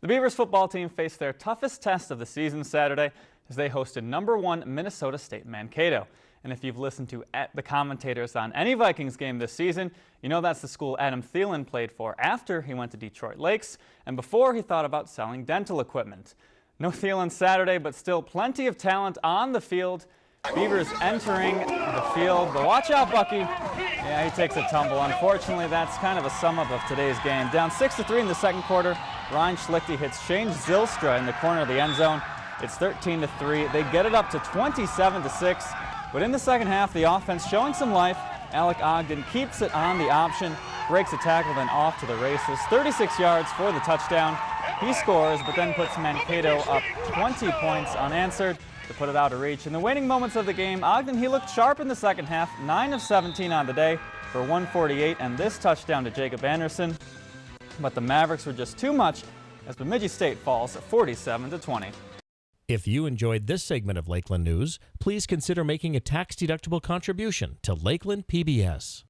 The Beavers football team faced their toughest test of the season Saturday as they hosted number one Minnesota State Mankato. And if you've listened to the commentators on any Vikings game this season, you know that's the school Adam Thielen played for after he went to Detroit Lakes and before he thought about selling dental equipment. No Thielen Saturday, but still plenty of talent on the field. Beavers entering the field, but watch out, Bucky. Yeah, he takes a tumble. Unfortunately, that's kind of a sum up of today's game. Down 6 to 3 in the second quarter, Ryan Schlichte hits Shane Zylstra in the corner of the end zone. It's 13 to 3. They get it up to 27 to 6. But in the second half, the offense showing some life. Alec Ogden keeps it on the option, breaks a tackle, then off to the races. 36 yards for the touchdown. He scores, but then puts Mankato up 20 points unanswered to put it out of reach. In the waning moments of the game, Ogden, he looked sharp in the second half, 9 of 17 on the day for 148 and this touchdown to Jacob Anderson but the Mavericks were just too much as Bemidji State falls 47 to 20. If you enjoyed this segment of Lakeland News, please consider making a tax-deductible contribution to Lakeland PBS.